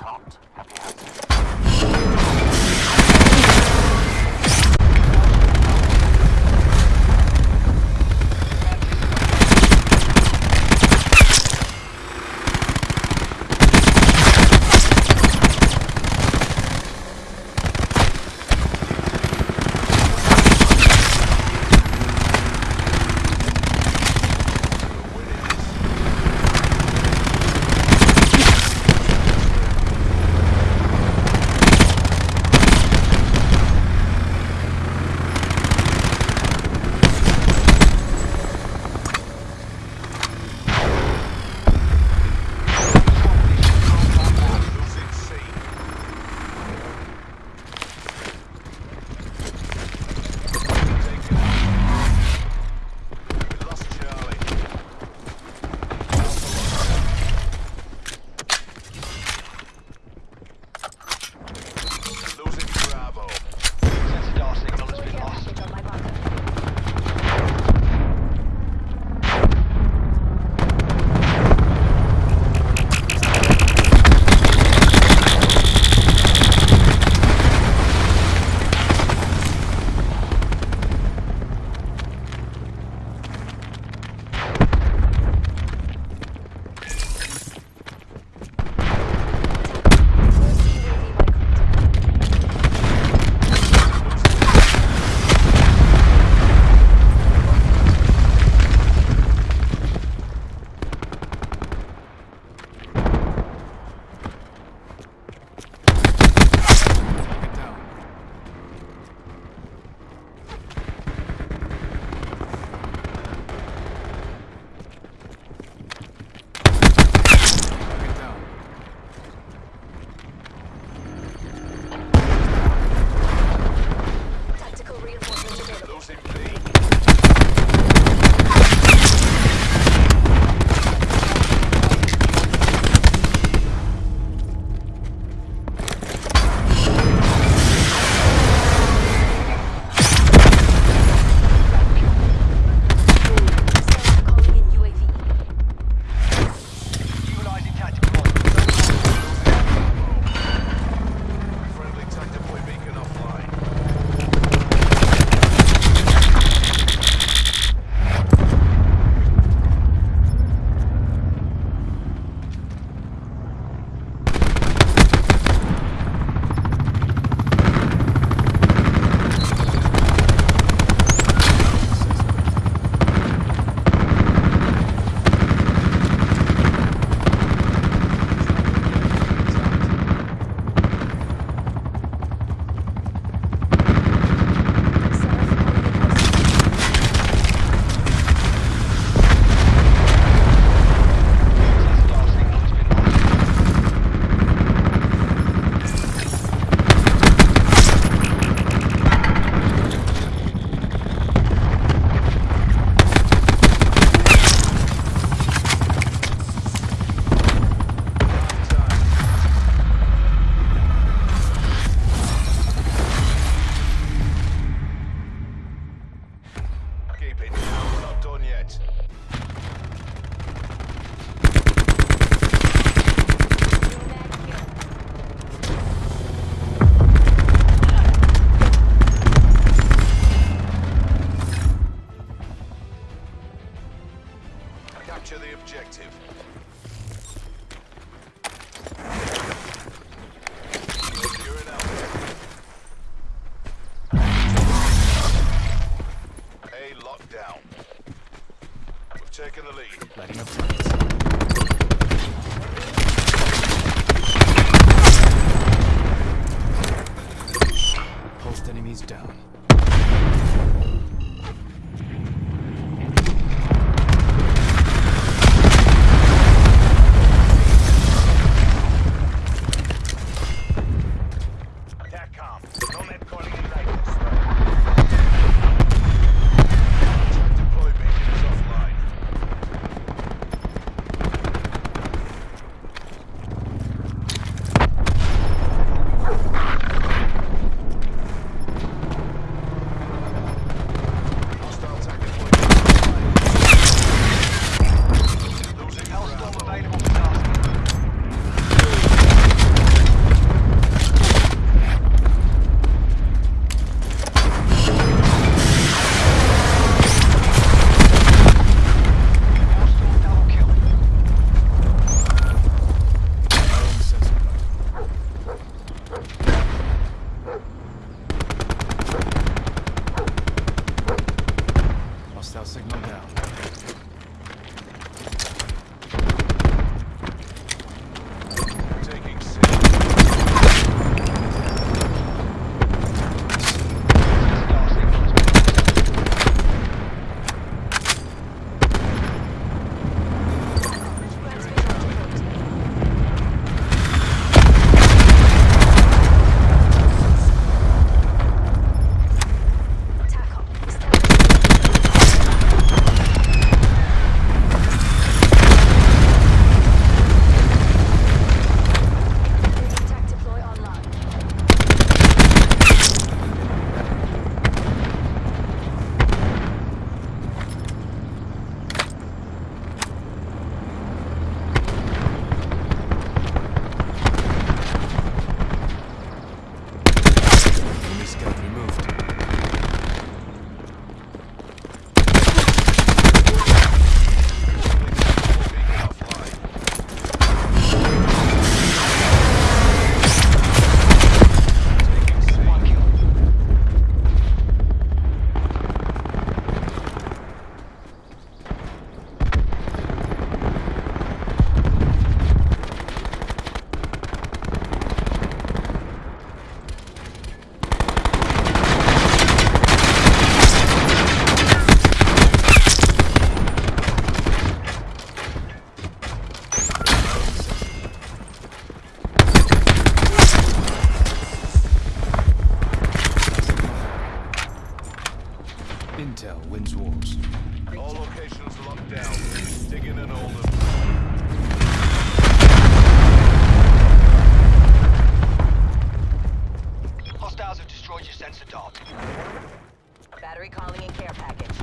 hot. objective. Nomad calling in Wars. All locations locked down. In and hold. Hostiles have destroyed your sensor dart. Battery calling and care package.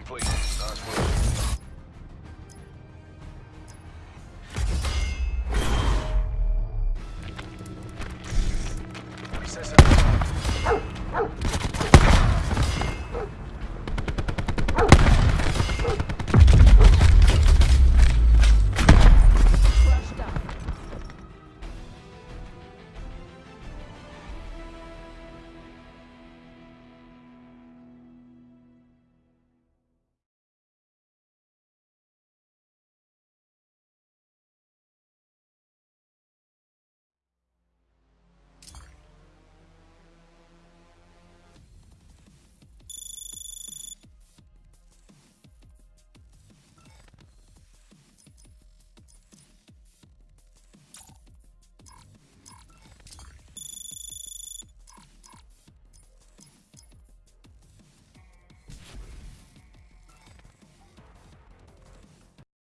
complete. Nice work.